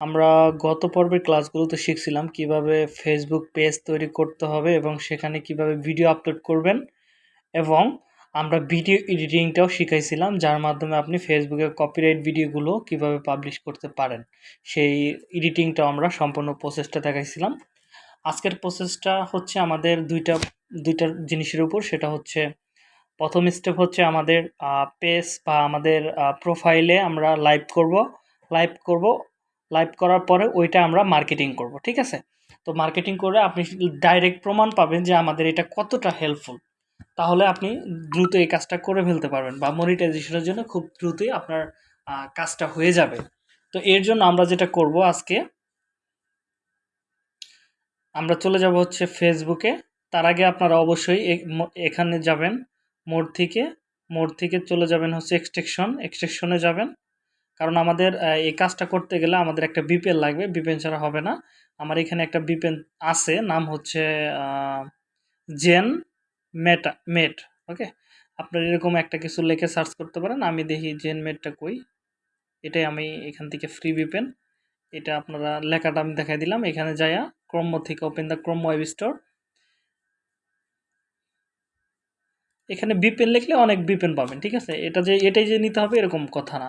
আমরা গত পর্বের ক্লাসগুলোতে শিখছিলাম কীভাবে ফেসবুক পেজ তৈরি করতে হবে এবং সেখানে কীভাবে ভিডিও আপলোড করবেন এবং আমরা ভিডিও এডিটিংটাও শিখাইছিলাম, যার মাধ্যমে আপনি ফেসবুকে কপিরাইট ভিডিওগুলো কীভাবে পাবলিশ করতে পারেন। সেই এডিটিংটাও আমরা সম্পূর্ণ প্রসেসটা দেখাইছিলাম। আজকের প্রসেসটা হচ্ছে আমাদের দুইটা দুইটা জিনিসের উপর, সেটা হচ্ছে প্রথম স্টেপ হচ্ছে আমাদের পেজ বা আমাদের প্রোফাইলে আমরা লাইভ করব। লাইভ করব লাইভ করার পরে ওইটা আমরা মার্কেটিং করব, ঠিক আছে? তো মার্কেটিং করে আপনি ডাইরেক্ট প্রমাণ পাবেন যে আমাদের এটা কতটা হেল্পফুল তাহলে আপনি দ্রুত এই কাজটা করে ফেলতে পারবেন বা মনিটাইজেশনের জন্য খুব দ্রুতই আপনার কাজটা হয়ে যাবে। তো এর জন্য আমরা যেটা করব আজকে, আমরা চলে যাব হচ্ছে ফেসবুকে তার আগে আপনারা অবশ্যই এখানে যাবেন, মোড থেকে মোড থেকে চলে যাবেন হচ্ছে এক্সটেকশন এক্সটেকশনে যাবেন। কারণ আমাদের এই কাজটা করতে গেলে আমাদের একটা বিপেন লাগবে, বিপেন ছাড়া হবে না। আমার এখানে একটা বিপেন আছে, নাম হচ্ছে জেন মেটা, মেট, ওকে? আপনার এরকম একটা কিছু লেখে সার্চ করতে পারেন, আমি দেখি জেন মেটটা কই। এটাই আমি এখান থেকে ফ্রি বিপেন। এটা আপনারা লেখাটা আমি দেখাই দিলাম, এখানে যাইয়া ক্রম থেকে open the Chrome web store এখানে বিপেন লিখলে অনেক বিপেন পাবেন, ঠিক আছে? এটা যে, এটাই যে নিতে হবে এরকম কথা না।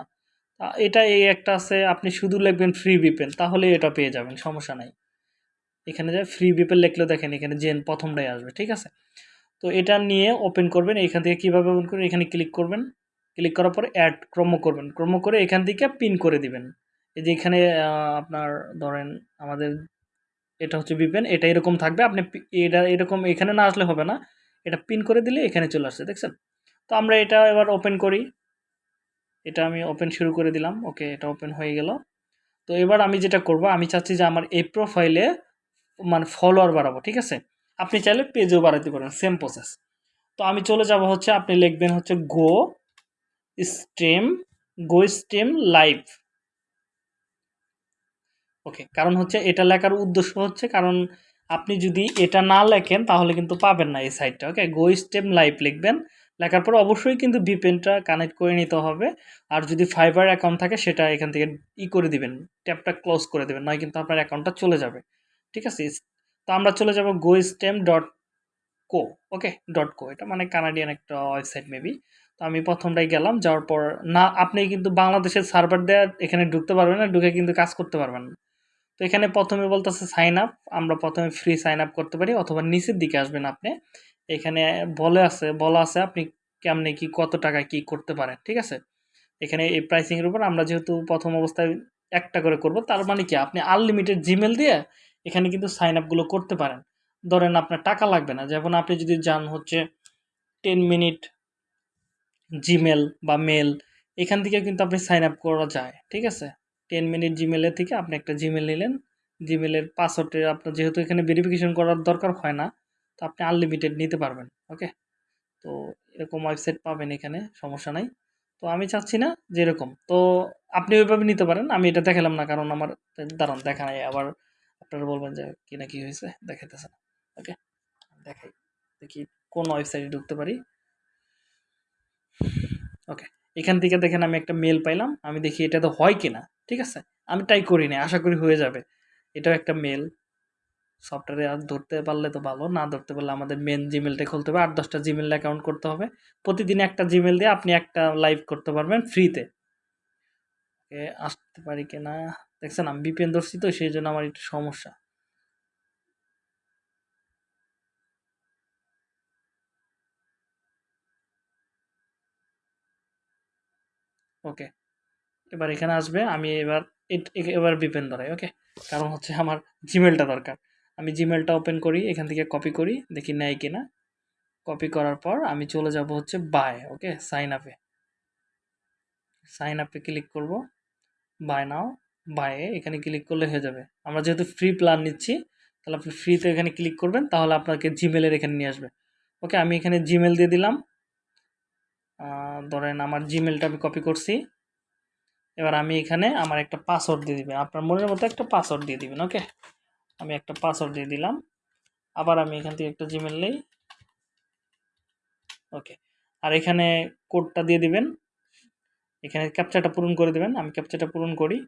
এটা এই একটা আছে, আপনি শুধু লিখবেন ফ্রি বিপেন তাহলে এটা পেয়ে যাবেন, সমস্যা নাই। এখানে যে ফ্রি বিপেন লিখলে দেখেন, এখানে জেন প্রথমটাই আসবে, ঠিক আছে? তো এটা নিয়ে ওপেন করবেন, এখান থেকে কীভাবে ওপেন করবেন, এখানে ক্লিক করবেন। ক্লিক করার পরে অ্যাড ক্রম করবেন ক্রম করে এখান থেকে পিন করে দিবেন। এই যে এখানে আপনার ধরেন আমাদের এটা হচ্ছে বিপেন এটা এরকম থাকবে, আপনি এটা এরকম এখানে না আসলে হবে না, এটা পিন করে দিলে এখানে চলে আসছে, দেখছেন? তো আমরা এটা এবার ওপেন করি। এটা আমি ওপেন শুরু করে দিলাম। ওকে এটা ওপেন হয়ে গেল। তো এবার আমি যেটা করব, আমি চাচ্ছি যে আমার এই প্রোফাইলে মানে ফলোয়ার বাড়াবো, ঠিক আছে? আপনি চাইলে পেজও বাড়াতে পারেন সেম প্রসেস তো আমি চলে যাব হচ্ছে, আপনি লিখবেন হচ্ছে go stem go stem live okay কারণ হচ্ছে, এটা লেখার উদ্দেশ্য হচ্ছে, কারণ আপনি যদি এটা না লেখেন, তাহলে কিন্তু পাবেন না এই সাইটটা ওকে গো স্টেম লাইভ লিখবেন। লেখার পর অবশ্যই কিন্তু ভিপেনটা কানেক্ট করে নিতে হবে। আর যদি ফাইবার অ্যাকাউন্ট থাকে, সেটা এখান থেকে ই করে দিবেন। ট্যাপটা ক্লোজ করে দেবেন, নয় কিন্তু আপনার অ্যাকাউন্টটা চলে যাবে। ঠিক আছে? তো আমরা চলে যাব go stem dot co okay dot co এটা মানে কানাডিয়ান একটা ওয়েবসাইট মেবি তো আমি প্রথমটাই গেলাম, যাওয়ার পর না, আপনি কিন্তু বাংলাদেশের সার্ভার দেওয়ার এখানে ঢুকতে পারবেন না, ঢুকে কিন্তু কাজ করতে পারবেন না। তো এখানে প্রথমে বলতেছে সাইন আপ আমরা প্রথমে ফ্রি সাইন আপ করতে পারি, অথবা নিচের দিকে আসবেন আপনি। এখানে বলে আছে, বলা আছে আপনি কেমনে কি, কত টাকা কি করতে পারেন, ঠিক আছে? এখানে এই প্রাইসিংয়ের উপর আমরা যেহেতু প্রথম অবস্থায় একটা করে করব, তার মানে কি? আপনি আনলিমিটেড জিমেল দিয়ে এখানে কিন্তু সাইন আপগুলো করতে পারেন। ধরেন আপনার টাকা লাগবে না, যেমন আপনি যদি যান হচ্ছে টেন মিনিট জিমেল বা মেল এখান থেকে কিন্তু আপনি সাইন আপ করা যায়, ঠিক আছে? টেন মিনিট জিমেলের থেকে আপনি একটা জিমেল নিলেন জিমেলের পাসওয়ার্ডে আপনার যেহেতু এখানে ভেরিফিকেশন করার দরকার হয় না তো আপনি আনলিমিটেড নিতে পারবেন ওকে তো এরকম ওয়েবসাইট পাবেন এখানে, সমস্যা নাই। তো আমি চাচ্ছি না যে এরকম। তো আপনি ওইভাবে নিতে পারেন, আমি এটা দেখালাম না, কারণ আমার, দাঁড়ান, দেখা নাই। আবার আপনারা বলবেন যে কি না কি হয়েছে, দেখাইতেছে না ওকে দেখাই, দেখি কোন ওয়েবসাইটে ঢুকতে পারি। ওকে এখান থেকে দেখেন আমি একটা মেল পাইলাম, আমি দেখি এটা তো হয় কি না ঠিক আছে? আমি ট্রাই করি না আশা করি হয়ে যাবে। এটাও একটা মেল সফটওয়্যারে আর ধরতে পারলে তো ভালো, না ধরতে পারলে আমাদের মেন জিমেলটা খুলতে হবে। আট দশটা জিমেল অ্যাকাউন্ট করতে হবে। প্রতিদিন একটা জিমেল দিয়ে আপনি একটা লাইভ করতে পারবেন ফ্রিতে আসতে পারি কিনা দেখছেন আমি বিপিএন ধরছি তো, সেই জন্য আমার একটু সমস্যা। ওকে, এবার এখানে আসবে, আমি এবার এবার বিপেন ধরাই, ওকে? কারণ হচ্ছে আমার জিমেলটা দরকার। আমি জিমেলটা ওপেন করি, এখান থেকে কপি করি, দেখি নেয় কিনা। কপি করার পর আমি চলে যাব হচ্ছে বাই ওকে সাইন আপে সাইন আপে ক্লিক করব। বাই নাও বায়ে এখানে ক্লিক করলে হয়ে যাবে। আমরা যেহেতু ফ্রি প্ল্যান নিচ্ছি, তাহলে আপনি ফ্রিতে এখানে ক্লিক করবেন, তাহলে আপনাকে জিমেলের এখানে নিয়ে আসবে। ওকে আমি এখানে জিমেল দিয়ে দিলাম। ধরেন আমার জিমেলটা আমি কপি করছি। এবার আমি এখানে আমার একটা পাসওয়ার্ড দিয়ে দিবেন। আপনার মনের মতো একটা পাসওয়ার্ড দিয়ে দিবেন ওকে আমি একটা পাসওয়ার্ড দিয়ে দিলাম। আবার আমি এখান থেকে একটা জিমেল নেই। ওকে আর এখানে কোডটা দিয়ে দিবেন। এখানে ক্যাপচারটা পূরণ করে দেবেন। আমি ক্যাপচারটা পূরণ করি।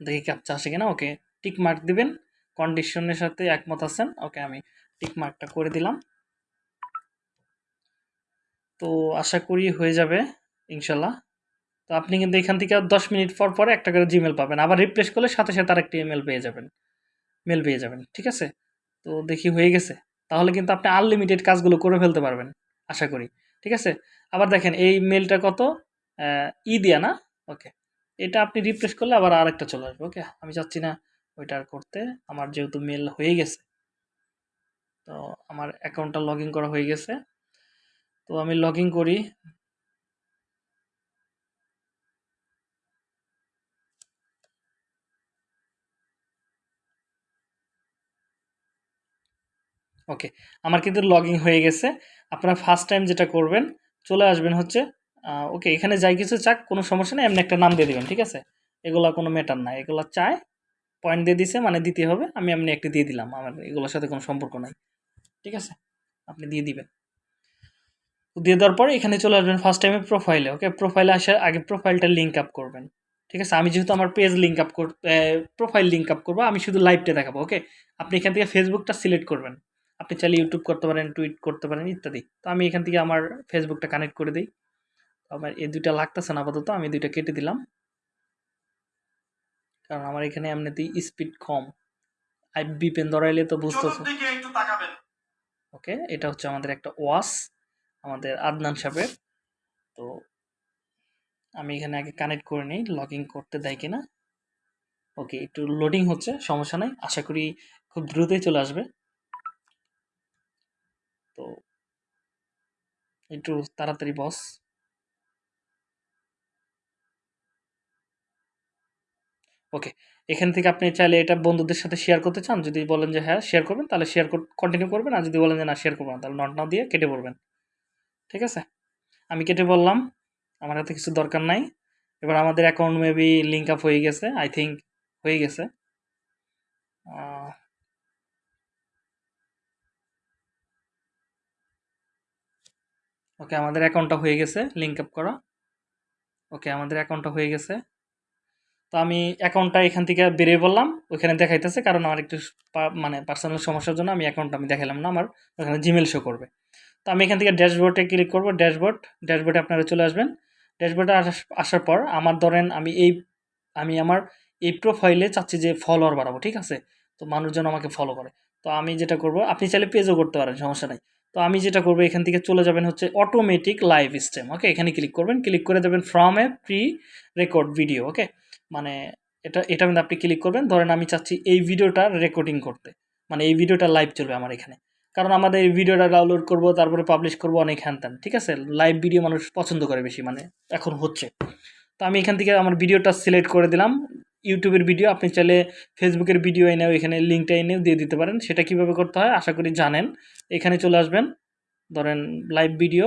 দেখি ক্যাপচা আসে কিনা। ওকে টিক মার্ক দিবেন। কন্ডিশনের সাথে একমত আছেন। ওকে আমি টিক মার্কটা করে দিলাম। তো আশা করি হয়ে যাবে, ইনশাল্লাহ। তো আপনি কিন্তু এখান থেকে দশ মিনিট পর পরে একটা করে জিমেল পাবেন। আবার রিপ্লেস করলে সাথে সাথে আরেকটি ইমেল পেয়ে যাবেন। মেল পেয়ে যাবেন, ঠিক আছে? তো দেখি হয়ে গেছে। তাহলে কিন্তু আপনি আনলিমিটেড কাজগুলো করে ফেলতে পারবেন, আশা করি, ঠিক আছে? আবার দেখেন, এই মেলটা কত? ই দিয়া না? ওকে এটা আপনি রিপ্লেস করলে আবার আরেকটা চলে আসবে ওকে আমি চাচ্ছি না ওইটা করতে। আমার যেহেতু মেল হয়ে গেছে, তো আমার অ্যাকাউন্টটা লগ করা হয়ে গেছে। তো আমি লগ করি। ওকে, আমার কিন্তু লগইন হয়ে গেছে। আপনারা ফার্স্ট টাইম যেটা করবেন, চলে আসবেন হচ্ছে ওকে, এখানে যাই কিছু চাক, কোনো সমস্যা নেই, এমনি একটা নাম দিয়ে দেবেন, ঠিক আছে? এগুলা কোনো ম্যাটার না এগুলো চায় পয়েন্ট দিয়ে দিছে মানে দিতে হবে, আমি এমনি একটি দিয়ে দিলাম, আমার এগুলোর সাথে কোনো সম্পর্ক নাই, ঠিক আছে? আপনি দিয়ে দিবেন। দিয়ে দেওয়ার পরে এখানে চলে আসবেন ফার্স্ট টাইমে প্রোফাইলে ওকে প্রোফাইলে আসার আগে প্রোফাইলটা লিঙ্ক আপ করবেন, ঠিক আছে? আমি যেহেতু আমার পেজ লিঙ্ক আপ কর প্রোফাইল লিঙ্ক আপ করব, আমি শুধু লাইভটা দেখাবো, ওকে? আপনি এখান থেকে ফেসবুকটা সিলেক্ট করবেন। আপনি চাইলে ইউটিউব করতে পারেন টুইট করতে পারেন ইত্যাদি। তো আমি এখান থেকে আমার ফেসবুকটা কানেক্ট করে দিই। আমার এই দুইটা লাগতেছে না আপাতত আমি দুইটা কেটে দিলাম। কারণ আমার এখানে এমনিতেই স্পিড কম। আই বিপেন ধরাইলে তো বুঝতেছো। ওকে এটা হচ্ছে আমাদের একটা ওয়াস আমাদের আদনান সাহেবের। তো আমি এখানে আগে কানেক্ট করে নিই লগ করতে দেয় কিনা। ওকে একটু লোডিং হচ্ছে সমস্যা নাই। আশা করি খুব দ্রুতই চলে আসবে। তো একটু তাড়াতাড়ি, বস। ওকে, এখান থেকে আপনি চাইলে এটা বন্ধুদের সাথে শেয়ার করতে চান। যদি বলেন যে হ্যাঁ শেয়ার করবেন, তাহলে শেয়ার কন্টিনিউ করবেন। আর যদি বলেন যে, না শেয়ার করবেন তাহলে নট নাও দিয়ে কেটে পড়বেন। ঠিক আছে? আমি কেটে বললাম। আমার হাতে কিছু দরকার নাই। এবার আমাদের অ্যাকাউন্ট মেবি লিঙ্ক আপ হয়ে গেছে আই থিঙ্ক হয়ে গেছে। ওকে, আমাদের অ্যাকাউন্টটা হয়ে গেছে লিঙ্ক আপ করা। ওকে, আমাদের অ্যাকাউন্টটা হয়ে গেছে। তো আমি অ্যাকাউন্টটা এখান থেকে বেরিয়ে বললাম ওইখানে দেখাইতেছে, কারণ আমার একটু মানে পার্সোনাল সমস্যার জন্য আমি অ্যাকাউন্টটা আমি দেখালাম না, আমার ওখানে জিমেল শো করবে। তো আমি এখান থেকে ড্যাশবোর্ডে ক্লিক করব, ড্যাশবোর্ড, ড্যাশবোর্ডে আপনারা চলে আসবেন। ড্যাশবোর্ডে আসার পর আমার ধরেন আমি এই, আমি আমার এই প্রোফাইলে চাচ্ছি যে ফলোয়ার বাড়াবো, ঠিক আছে? তো মানুষজন আমাকে ফলো করে। তো আমি যেটা করব, আপনি চাইলে পেজও করতে পারেন, সমস্যা নাই। তো আমি যেটা করব, এখান থেকে চলে যাবেন হচ্ছে অটোমেটিক লাইভ স্ট্রিম ওকে এখানে ক্লিক করবেন ক্লিক করে দেবেন from a prerecord video okay মানে এটা এটা কিন্তু আপনি ক্লিক করবেন। ধরেন আমি চাচ্ছি এই ভিডিওটা রেকর্ডিং করতে মানে এই ভিডিওটা লাইভ চলবে আমার এখানে। কারণ আমাদের এই ভিডিওটা ডাউনলোড করব, তারপরে পাবলিশ করব অনেক হ্যান ঠিক আছে? লাইভ ভিডিও মানুষ পছন্দ করে বেশি মানে এখন হচ্ছে। তো আমি এখান থেকে আমার ভিডিওটা সিলেক্ট করে দিলাম। ইউটিউবের ভিডিও, আপনি চাইলে ফেসবুকের ভিডিও এনেও এখানে লিঙ্কটা এনেও দিয়ে দিতে পারেন। সেটা কীভাবে করতে হয় আশা করি জানেন। এখানে চলে আসবেন। ধরেন লাইভ ভিডিও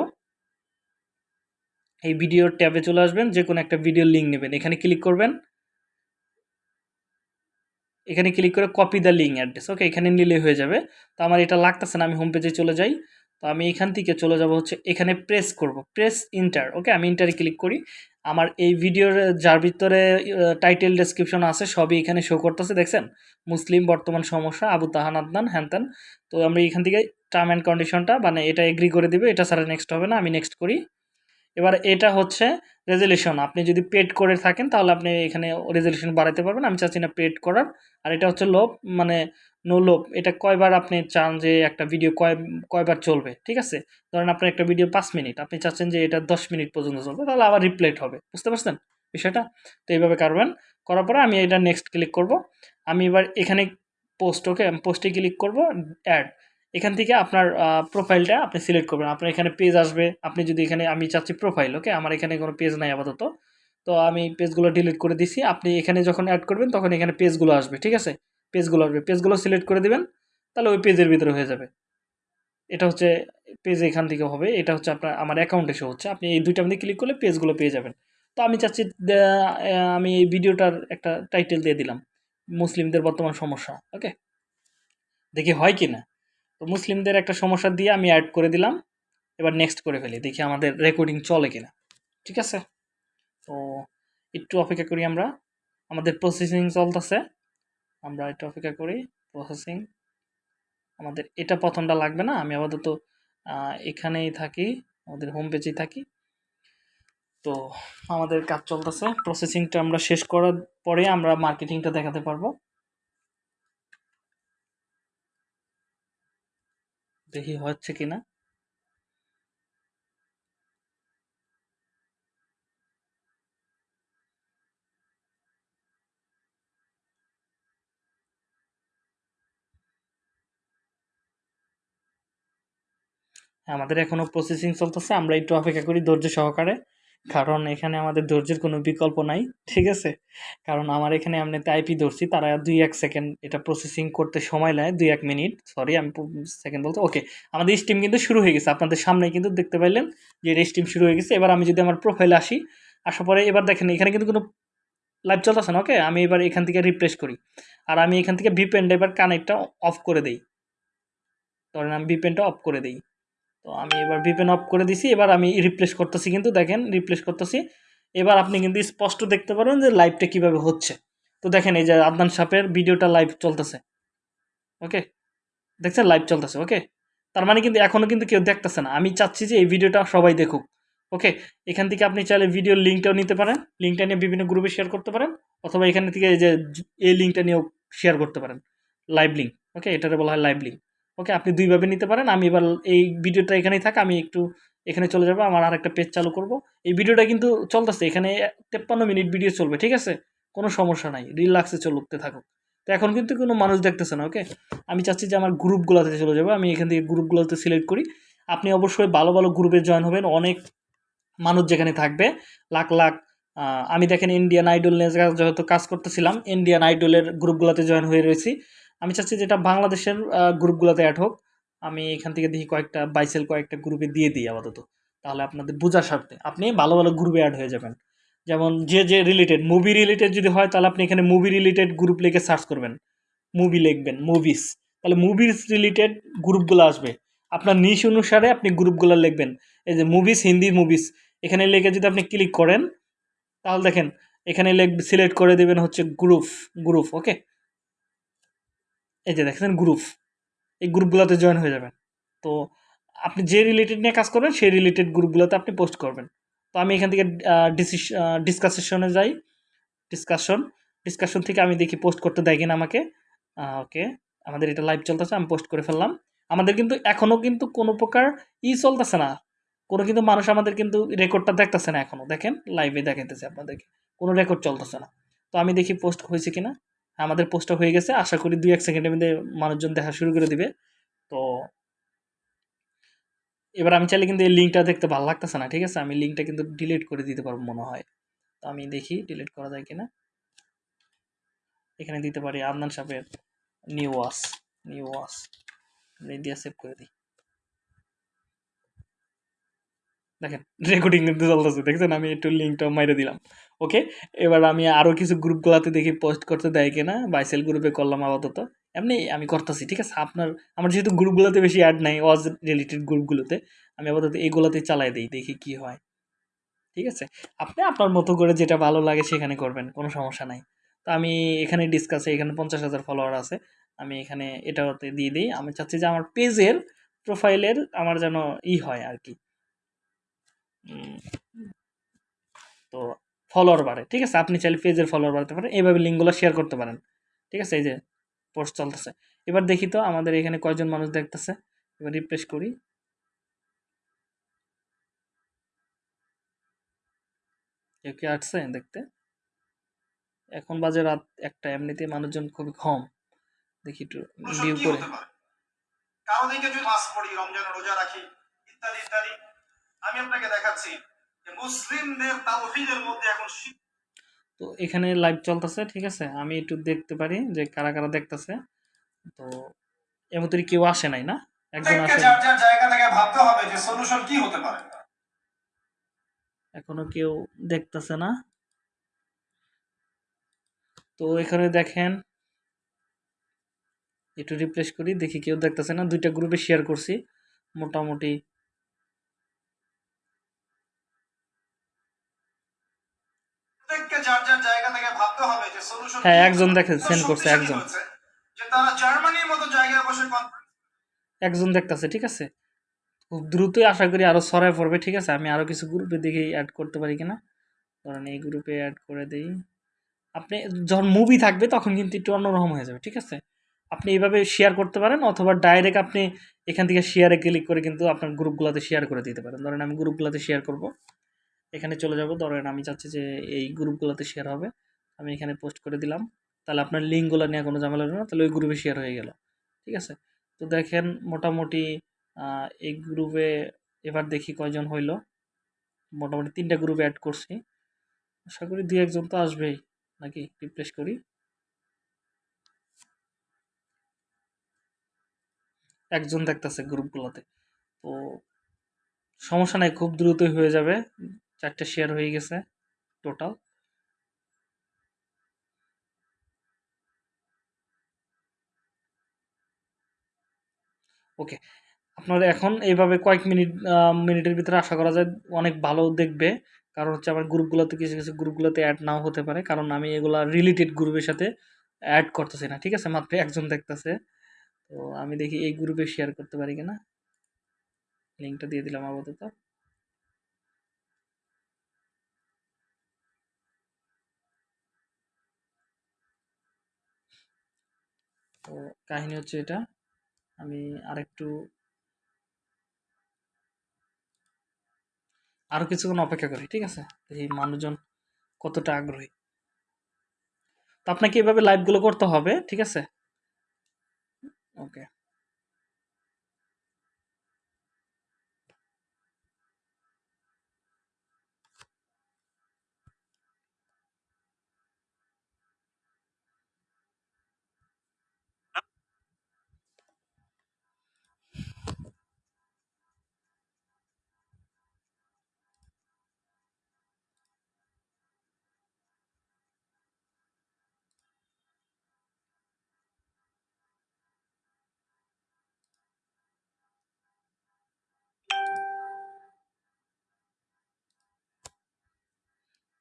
এই ভিডিওর ট্যাবে চলে আসবেন। যে কোনো একটা ভিডিও লিঙ্ক নেবেন। এখানে ক্লিক করবেন। এখানে ক্লিক করে copy the link address okay এখানে নিলে হয়ে যাবে। তো আমার এটা লাগতেছে না, আমি হোম পেজে চলে যাই। তো আমি এখান থেকে চলে যাব হচ্ছে, এখানে প্রেস করব। প্রেস ইন্টার ওকে আমি ইন্টারে ক্লিক করি। আমার এই ভিডিওর যার ভিতরে টাইটেল ডেসক্রিপশন আছে, সবই এখানে শো করতেছে, দেখছেন? মুসলিম বর্তমান সমস্যা, আবু তাহান আদনান, হ্যান ত্যান। তো আমি এখান থেকে টার্ম অ্যান্ড কন্ডিশনটা মানে এটা এগ্রি করে দিবে, এটা ছাড়া নেক্সট হবে না, আমি নেক্সট করি। এবার এটা হচ্ছে রেজলিউশন আপনি যদি পেড করে থাকেন, তাহলে আপনি এখানে রেজলিউশন বাড়াতে পারবেন, আমি চাচ্ছি না পেড করার। আর এটা হচ্ছে লোভ মানে নো লোভ এটা কয়বার আপনি চান যে একটা ভিডিও কয় কয়বার চলবে, ঠিক আছে? ধরেন আপনার একটা ভিডিও পাঁচ মিনিট, আপনি চাচ্ছেন যে এটা দশ মিনিট পর্যন্ত চলবে, তাহলে আবার রিপ্লেট হবে, বুঝতে পারছেন বিষয়টা? তো এইভাবে করবেন, করার পরে আমি এটা নেক্সট ক্লিক করব, আমি এবার এখানে পোস্ট ওকে পোস্টে ক্লিক করব অ্যাড এখান থেকে আপনার প্রোফাইলটা আপনি সিলেক্ট করবেন, আপনার এখানে পেজ আসবে, আপনি যদি এখানে, আমি চাচ্ছি প্রোফাইল ওকে আমার এখানে কোনো পেজ নাই আপাতত, তো আমি পেজগুলো ডিলিট করে দিছি, আপনি এখানে যখন অ্যাড করবেন, তখন এখানে পেজগুলো আসবে, ঠিক আছে? পেজগুলো আসবে। পেজগুলো সিলেক্ট করে দেবেন, তাহলে ওই পেজের ভিতরে হয়ে যাবে। এটা হচ্ছে পেজ এখান থেকে হবে। এটা হচ্ছে আপনার, আমার অ্যাকাউন্টে শো হচ্ছে। আপনি এই দুইটা মধ্যে ক্লিক করলে পেজগুলো পেয়ে যাবেন। তো আমি চাচ্ছি আমি এই ভিডিওটার একটা টাইটেল দিয়ে দিলাম, মুসলিমদের বর্তমান সমস্যা ওকে দেখি হয় কি না তো মুসলিমদের একটা সমস্যা দিয়ে আমি অ্যাড করে দিলাম। এবার নেক্সট করে ফেলি, দেখি আমাদের রেকর্ডিং চলে কিনা। ঠিক আছে? তো একটু অপেক্ষা করি আমরা। আমাদের প্রসেসিং চলতেছে। আমরা এটা অপেক্ষা করি প্রসেসিং আমাদের এটা প্রথমটা লাগবে না, আমি আপাতত এখানেই থাকি, আমাদের হোম পেজেই থাকি। তো আমাদের কাজ চলতেছে প্রসেসিংটা আমরা শেষ করার পরে আমরা মার্কেটিংটা দেখাতে পারব। দেখি হচ্ছে কিনা। আমাদের এখনও প্রসেসিং চলতেছে, আমরা একটু অপেক্ষা করি ধৈর্য সহকারে, কারণ এখানে আমাদের ধৈর্যের কোনো বিকল্প নাই, ঠিক আছে? কারণ আমার এখানে এমনিতে আইপি ধরছি, তারা দুই এক সেকেন্ড এটা প্রসেসিং করতে সময় নেয়, দুই এক মিনিট সরি আমি সেকেন্ড বলতে ওকে আমাদের স্টিম কিন্তু শুরু হয়ে গেছে, আপনাদের সামনে কিন্তু দেখতে পাইলেন যে এটা স্টিম শুরু হয়ে গেছে, এবার আমি যদি আমার প্রোফাইলে আসি, আসার পরে এবার দেখেন, এখানে কিন্তু কোনো লাইভ চলতেছে না ওকে আমি এবার এখান থেকে রিপ্লেস করি, আর আমি এখান থেকে ভিপেনটা এবার কানেক্টটা অফ করে দেই, ধরেন আমি ভিপেনটা অফ করে দেই। তো আমি এবার ভিপেন অফ করে দিছি, এবার আমি রিপ্লেস করতেছি কিন্তু দেখেন রিপ্লেস করতেছি। এবার আপনি কিন্তু স্পষ্ট দেখতে পারেন যে লাইভটা কীভাবে হচ্ছে। তো দেখেন এই যে আদনান সাপের ভিডিওটা লাইভ চলতেছে। ওকে দেখছেন? লাইভ চলতেছে ওকে তার মানে কিন্তু এখনও কিন্তু কেউ দেখতেছে না। আমি চাচ্ছি যে এই ভিডিওটা সবাই দেখুক। ওকে এখান থেকে আপনি চাইলে ভিডিওর লিঙ্কটাও নিতে পারেন। লিঙ্কটা নিয়ে বিভিন্ন গ্রুপে শেয়ার করতে পারেন। অথবা এখান থেকে এই যে এই লিঙ্কটা নিয়েও শেয়ার করতে পারেন। লাইভ লিঙ্ক ওকে এটাতে বলা হয় লাইভ লিঙ্ক ওকে, আপনি দুইভাবে নিতে পারেন। আমি এবার এই ভিডিওটা এখানেই থাক, আমি একটু এখানে চলে যাব, আমার আর একটা পেজ চালু করব। এই ভিডিওটা কিন্তু চলতেছে, এখানে তেপ্পান্ন মিনিট ভিডিও চলবে, ঠিক আছে? কোনো সমস্যা নাই, রিল্যাক্সে চলতে থাকুক। তো এখন কিন্তু কোনো মানুষ দেখতেছে না, ওকে? আমি চাচ্ছি যে আমার গ্রুপগুলোতে চলে যাব, আমি এখান থেকে গ্রুপগুলোতে সিলেক্ট করি। আপনি অবশ্যই ভালো ভালো গ্রুপে জয়েন হবেন, অনেক মানুষ যেখানে থাকবে, লাখ লাখ আমি দেখেন ইন্ডিয়ান আইডল নিয়ে যা- যেহেতু কাজ করতেছিলাম ইন্ডিয়ান আইডলের গ্রুপগুলোতে জয়েন হয়ে রয়েছি। আমি চাচ্ছি যেটা বাংলাদেশের গ্রুপগুলোতে অ্যাড হোক। আমি এখান থেকে দেখি কয়েকটা বাইসেল কয়েকটা গ্রুপে দিয়ে দিই আপাতত। তাহলে আপনাদের বোঝার স্বার্থে আপনি ভালো ভালো গ্রুপে অ্যাড হয়ে যাবেন। যেমন যে যে রিলেটেড মুভি রিলেটেড যদি হয়, তাহলে আপনি এখানে মুভি রিলেটেড গ্রুপ লিখে সার্চ করবেন। মুভি লিখবেন মুভিস তাহলে মুভিস রিলেটেড গ্রুপগুলো আসবে। আপনার নিশ অনুসারে আপনি গ্রুপগুলো লিখবেন। এই যে মুভিস হিন্দি মুভিস এখানে লিখে যদি আপনি ক্লিক করেন, তাহলে দেখেন, এখানে লেখ সিলেক্ট করে দেবেন হচ্ছে গ্রুপ গ্রুপ ওকে এই যে দেখেন গ্রুপ এই গ্রুপগুলোতে জয়েন হয়ে যাবেন। তো আপনি যে রিলেটেড নিয়ে কাজ করবেন, সেই রিলেটেড গ্রুপগুলোতে আপনি পোস্ট করবেন। তো আমি এখান থেকে ডিসকাসেশনে যাই। ডিসকাশন ডিসকাশন থেকে আমি দেখি পোস্ট করতে দেয় কিনা আমাকে। ওকে, আমাদের এটা লাইভ চলতেছে, আমি পোস্ট করে ফেললাম। আমাদের কিন্তু এখনও কিন্তু কোনো প্রকার ই চলতেছে না। কোনো কিন্তু মানুষ আমাদের কিন্তু রেকর্ডটা দেখতেছে না এখনও দেখেন লাইভে দেখাইতেছে আপনাদেরকে। কোনো রেকর্ড চলতেছে না। তো আমি দেখি পোস্ট হয়েছে কিনা। আমাদের পোস্টটা হয়ে গেছে। আশা করি দুই এক সেকেন্ডের মধ্যে মানুষজন দেখা শুরু করে দিবে। তো এবার আমি চাইলে কিন্তু এই লিঙ্কটা দেখতে ভালো লাগতেছে না, ঠিক আছে? আমি লিঙ্কটা কিন্তু ডিলিট করে দিতে পারব মনে হয়। তো আমি দেখি ডিলিট করা যায় কিনা। এখানে দিতে পারি আদনান সাহেবের নিউ ওয়াস নিউ ওয়াস দিয়ে সেভ করে দিই। দেখেন রেকর্ডিং কিন্তু চলতেছে, দেখছেন? আমি একটু লিঙ্কটা মাইরে দিলাম। ওকে এবার আমি আরও কিছু গ্রুপগুলোতে দেখি পোস্ট করতে দেয় কিনা বাইসেল গ্রুপে করলাম আপাতত। এমনি আমি করতেছি, ঠিক আছে? আপনার, আমার যেহেতু গ্রুপগুলোতে বেশি অ্যাড নাই ওয়াজ রিলেটেড গ্রুপগুলোতে আমি আপাতত এইগুলোতে চালাই দিই, দেখি কি হয়। ঠিক আছে? আপনি আপনার মতো করে যেটা ভালো লাগে সেখানে করবেন, কোনো সমস্যা নাই। তো আমি এখানে ডিসকাসে এখানে পঞ্চাশ হাজার ফলোয়ার আছে, আমি এখানে এটাতে দিয়ে দিই। আমি চাচ্ছি যে আমার পেজের প্রোফাইলের আমার যেন ই হয় আর কি। ফলোয়ার বাড়ে ঠিক আছে? আপনি চাইলে পেজের ফলোয়ার বাড়াতে পারেন এইভাবে লিঙ্কগুলো শেয়ার করতে পারেন ঠিক আছে? এই যে পোস্ট চলতেছে। এবার দেখি তো আমাদের এখানে কয়জন মানুষ দেখতেছে এবার রিফ্রেশ করি। কেউ কি আসছে দেখতে? এখন বাজে রাত একটা এমনিতে মানুষজন খুবই কম। দেখি একটু ভিউ করে। হতে পারে? কারও দিকে যদি মাস পড়ি রমজান রোজা রাখি ইত্যাদি ইত্যাদি আমি আপনাকে দেখাচ্ছি। মুসলিমদের তাওহীদের মধ্যে এখন তো এখানে লাইভ চলতেছে ঠিক আছে? আমি একটু দেখতে পারি যে কারা কারা দেখতেছে। তো এমতরি কেউ আসে নাই না? একজন আসে যার যার জায়গা থেকে ভাবতে হবে যে সলিউশন কি হতে পারে। এখনও কেউ দেখতেছে না। তো এখানে দেখেন একটু রিপ্লেস করি দেখি কেউ দেখতেছে না। দুইটা গ্রুপে শেয়ার করছি। মোটামুটি প্রত্যেককে যার যার জায়গা থেকে ভাবতে হবে যে হ্যাঁ, একজন দেখে, সেন্ড করছে, একজন। যে তারা জার্মানির মতো জায়গায় বসে একজন দেখতাছে ঠিক আছে? খুব দ্রুতই আশা করি আরও ছড়ায় পড়বে ঠিক আছে? আমি আরও কিছু গ্রুপে দেখি অ্যাড করতে পারি কিনা। ধরেন এই গ্রুপে অ্যাড করে দেই। আপনি যখন মুভি থাকবে তখন কিন্তু একটু অন্যরকম হয়ে যাবে ঠিক আছে? আপনি এইভাবে শেয়ার করতে পারেন অথবা ডাইরেক্ট আপনি এখান থেকে শেয়ারে ক্লিক করে কিন্তু আপনার গ্রুপগুলোতে শেয়ার করে দিতে পারেন। ধরেন আমি গ্রুপগুলোতে শেয়ার করব। এখানে চলে যাব। ধরেন আমি চাচ্ছি যে এই গ্রুপগুলোতে শেয়ার হবে। আমি এখানে পোস্ট করে দিলাম। তাহলে আপনার লিঙ্কগুলো নিয়ে কোনো ঝামেলা হবে না, তাহলে ওই গ্রুপে শেয়ার হয়ে গেল। ঠিক আছে? তো দেখেন মোটামুটি এই গ্রুপে এবার দেখি কয়জন হইল। মোটামুটি তিনটা গ্রুপে অ্যাড করছি। আশা করি দু একজন তো আসবেই। নাকি? রিপ্লেস করি। একজন দেখতেছে গ্রুপগুলোতে তো সমস্যা নাই, খুব দ্রুতই হয়ে যাবে। চারটে শেয়ার হয়ে গেছে টোটাল ওকে আপনারা এখন এইভাবে কয়েক মিনিট মিনিটের ভিতরে আশা করা যায় অনেক ভালো দেখবে। কারণ হচ্ছে আমার গ্রুপগুলোতে কিছু কিছু গ্রুপগুলোতে অ্যাড নাও হতে পারে। কারণ আমি এগুলা রিলেটেড গ্রুপের সাথে অ্যাড করতেছি না। ঠিক আছে? মাত্র একজন দেখতেছে। তো আমি দেখি এই গ্রুপে শেয়ার করতে পারি কিনা। লিঙ্কটা দিয়ে দিলাম আপাতত। তো কাহিনী হচ্ছে এটা। আমি আরেকটু আরও কিছুক্ষণ অপেক্ষা করি, ঠিক আছে? এই মানুষজন কতটা আগ্রহী। তো আপনাকে এভাবে লাইভগুলো করতে হবে, ঠিক আছে? ওকে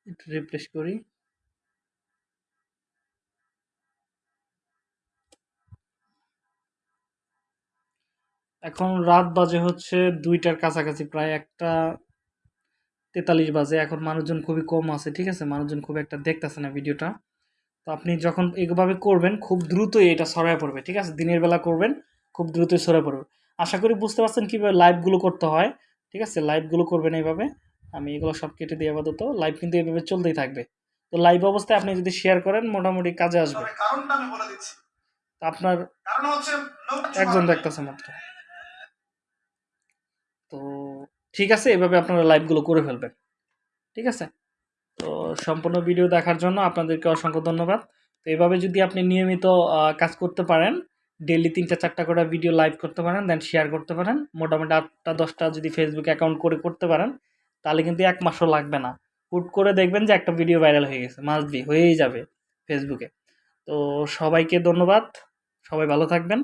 একটু রিফ্রেশ করি। এখন রাত বাজে হচ্ছে দুইটার কাছাকাছি, প্রায় একটা তেতাল্লিশ বাজে। এখন মানুষজন খুবই কম আছে, ঠিক আছে? মানুষজন খুব একটা দেখতেছে না ভিডিওটা। তো আপনি যখন এইভাবে করবেন, খুব দ্রুতই এটা ছড়ায় পড়বে, ঠিক আছে? দিনের বেলা করবেন, খুব দ্রুতই ছড়ায় পড়বে। আশা করি বুঝতে পারছেন কীভাবে লাইভগুলো করতে হয়, ঠিক আছে? লাইভগুলো করবেন এইভাবে। আমি এগুলো সব কেটে দিয়ে আপাতত। লাইভ কিন্তু এভাবে চলতেই থাকবে। তো লাইভ অবস্থায় আপনি যদি শেয়ার করেন মোটামুটি কাজে আসবে। তবে কারণটা আমি বলে দিচ্ছি। আপনার কারণ হচ্ছে একজন দেখতেছে মাত্র। তো ঠিক আছে এভাবে আপনারা লাইভগুলো করে ফেলবেন। ঠিক আছে? তো সম্পূর্ণ ভিডিও দেখার জন্য আপনাদেরকে অসংখ্য ধন্যবাদ। তো এভাবে যদি আপনি নিয়মিত কাজ করতে পারেন ডেলি তিনটা চারটা করে ভিডিও লাইভ করতে পারেন দেন শেয়ার করতে পারেন। মোটামুটি আটটা দশটা যদি ফেসবুক অ্যাকাউন্ট করে করতে পারেন তাহলে কিন্তু এক মাসও লাগবে না। হুট করে দেখবেন যে একটা ভিডিও ভাইরাল হয়ে গেছে মাস্ট বি হয়েই যাবে ফেসবুকে তো সবাইকে ধন্যবাদ, সবাই ভালো থাকবেন।